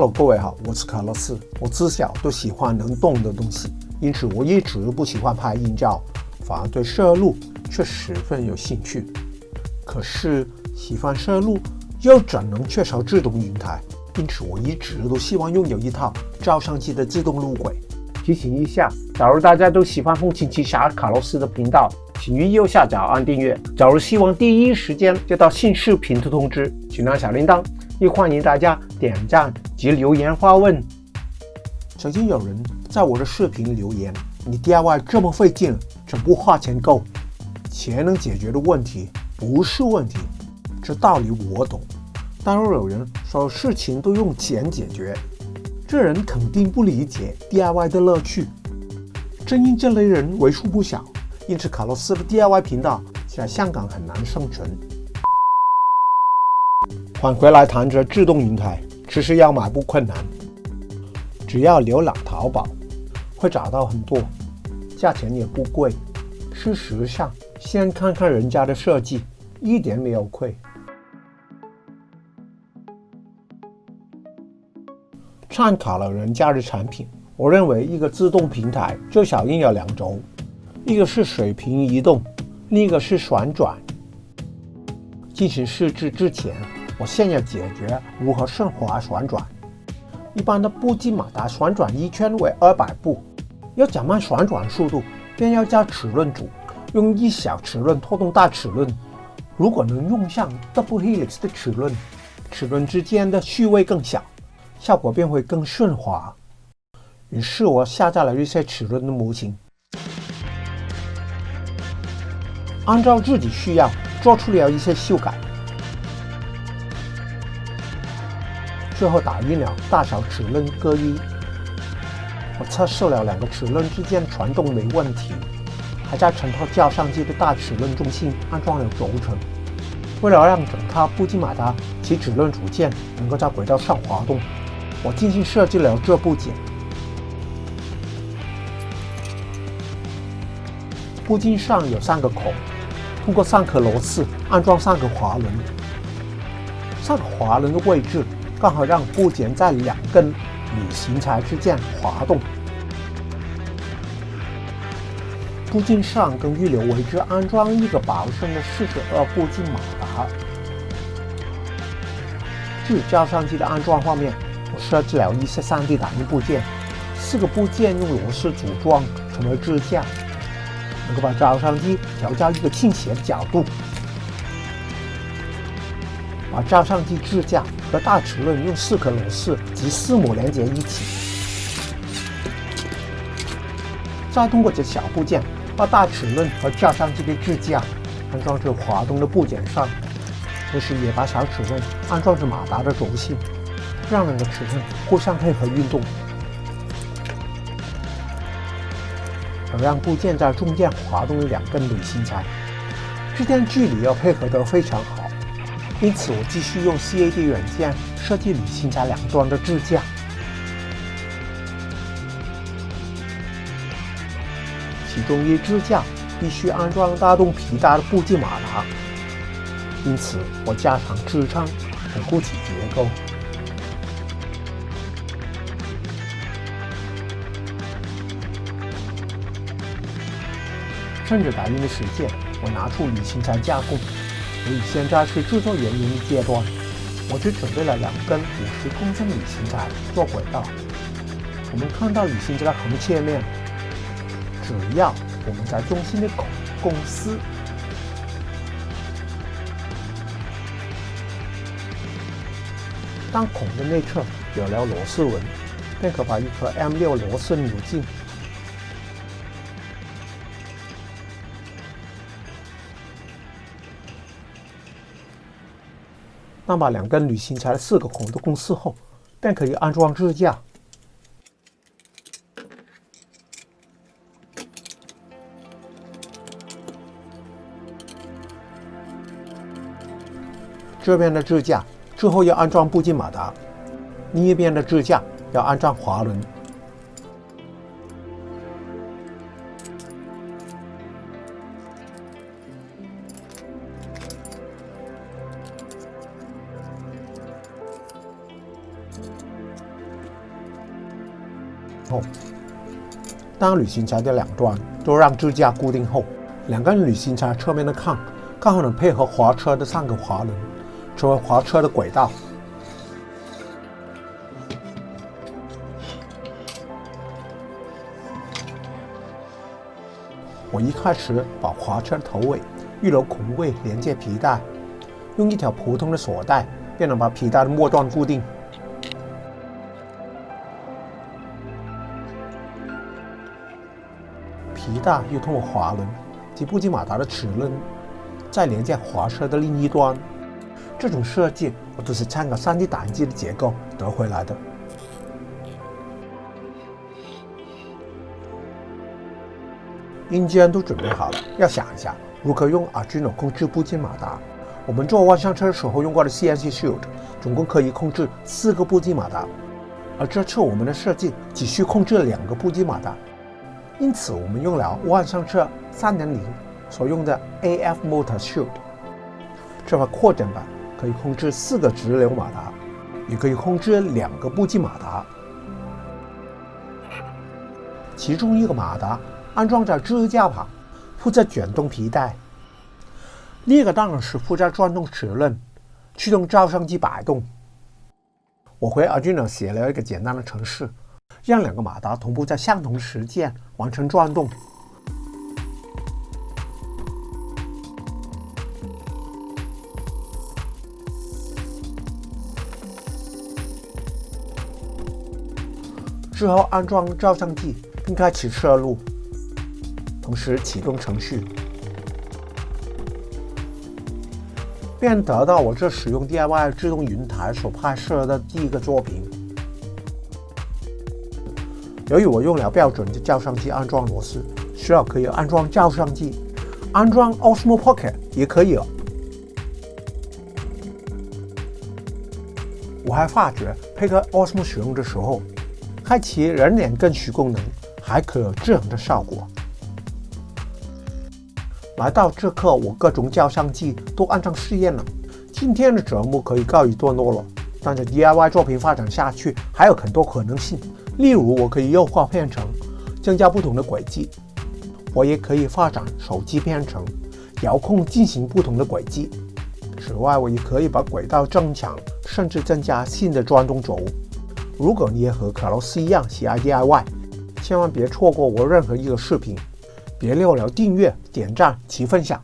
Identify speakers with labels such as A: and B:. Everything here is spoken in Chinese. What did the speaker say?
A: Hello，各位好，我是卡洛斯。我自小都喜欢能动的东西，因此我一直不喜欢拍硬照，反而对摄录却十分有兴趣。可是喜欢摄录又怎能缺少自动云台？因此我一直都希望拥有一套照相机的自动录轨。提醒一下，假如大家都喜欢风琴奇侠卡洛斯的频道，请于右下角按订阅。假如希望第一时间接到新视频的通知，请按小铃铛。亦欢迎大家点赞及留言发问。曾经有人在我的视频留言：“你 DIY 这么费劲，怎不花钱够？钱能解决的问题不是问题。”这道理我懂。但若有人说事情都用钱解决，这人肯定不理解 DIY 的乐趣。正因这类人为数不少，因此卡洛斯的 DIY 频道在香港很难生存。返回来谈着自动云台，其实要买不困难，只要浏览淘宝，会找到很多，价钱也不贵。事实上，先看看人家的设计，一点没有亏。参考了人家的产品，我认为一个自动平台最少应有两轴，一个是水平移动，另一个是旋转。进行试制之前。我先要解决如何顺滑旋转。一般的步进马达旋转一圈为二百步，要减慢旋转速度，便要加齿轮组，用一小齿轮拖动大齿轮。如果能用上 double helix 的齿轮，齿轮之间的序位更小，效果便会更顺滑。于是我下载了一些齿轮的模型，按照自己需要做出了一些修改。最后打印了大小齿轮各一。我测试了两个齿轮之间传动没问题，还在整套照相机的大齿轮中心安装了轴承。为了让整套步进马达及齿轮组件能够在轨道上滑动，我精心设计了这部件。步进上有三个孔，通过三颗螺丝安装三个滑轮。三个滑轮的位置。刚好让部件在两根铝型材之间滑动。部件上跟预留位置安装一个薄身的四十二步进马达。至于照相机的安装方面，我设置了一些 3D 打印部件，四个部件用螺丝组装成为支架，能够把照相机调到一个倾斜的角度。把照相机支架和大齿轮用四颗螺丝及四母连接一起，再通过这小部件把大齿轮和照相机的支架安装至滑动的部件上，同时也把小齿轮安装至马达的轴心，让两个齿轮互相配合运动，而让部件在中间滑动的两根铝芯材，之间距离要配合得非常好。因此，我继续用 CAD 软件设计铝芯材两端的支架，其中一支架必须安装大动皮带的布进马达，因此我加强支撑，巩固起结构。趁着打印的时间，我拿出铝芯材加工。所以现在是制作原因阶段，我只准备了两根五十公分铝型材做轨道。我们看到铝型材的横切面，只要我们在中心的孔共丝，当孔的内侧有了螺丝纹，便可把一颗 M6 螺丝扭进。那么两根铝型材四个孔都共撕后，便可以安装支架。这边的支架之后要安装步进马达，另一边的支架要安装滑轮。后，当旅行槽的两端都让支架固定后，两根旅行槽侧面的抗刚好能配合滑车的三个滑轮，成为滑车的轨道。我一开始把滑车头尾预留孔位连接皮带，用一条普通的锁带便能把皮带的末端固定。皮带又通过滑轮及步机马达的齿轮，再连接滑车的另一端。这种设计我都是参考 3D 打印机的结构得回来的。硬件都准备好了，要想一下如何用 Arduino 控制步机马达。我们做万向车的时候用过的 CNC Shield，总共可以控制四个步机马达，而这次我们的设计只需控制两个步机马达，因此我们用了万向车3.0所用的 AF Motor Shield。这块扩展版可以控制四个直流马达，也可以控制两个步进马达，其中一个马达。安装在支架旁，负责卷动皮带；另一个当然是负责转动齿轮，驱动照相机摆动。我回 Arduino 写了一个简单的程式，让两个马达同步在相同时间完成转动。之后安装照相机，并开启摄录。同时启动程序，便得到我这使用 DIY 自动云台所拍摄的第一个作品。由于我用了标准的照相机安装螺丝，需要可以安装照相机，安装 Osmo Pocket 也可以。我还发觉配合 Osmo 使用的时候，开启人脸跟徐功能，还可有这样的效果。来到这刻，我各种照相机都安装试验了。今天的节目可以告一段落了。但是 DIY 作品发展下去还有很多可能性，例如我可以优化片程，增加不同的轨迹；我也可以发展手机编程，遥控进行不同的轨迹。此外，我也可以把轨道增强，甚至增加新的转动轴。如果你也和卡洛斯一样喜爱 DIY，千万别错过我任何一个视频。别忘了订阅、点赞及分享。